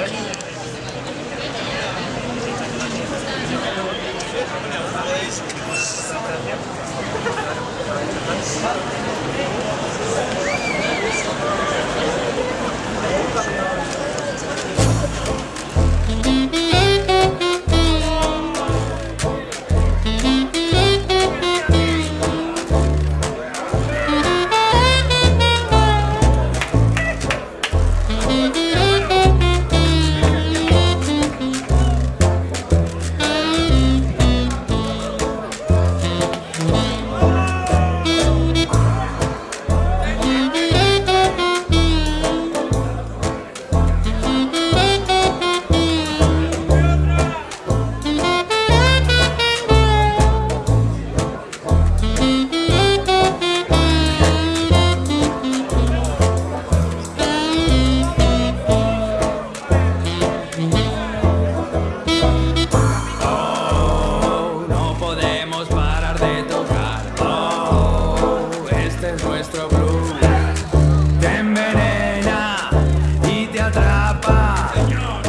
Gracias. tapa. Señor.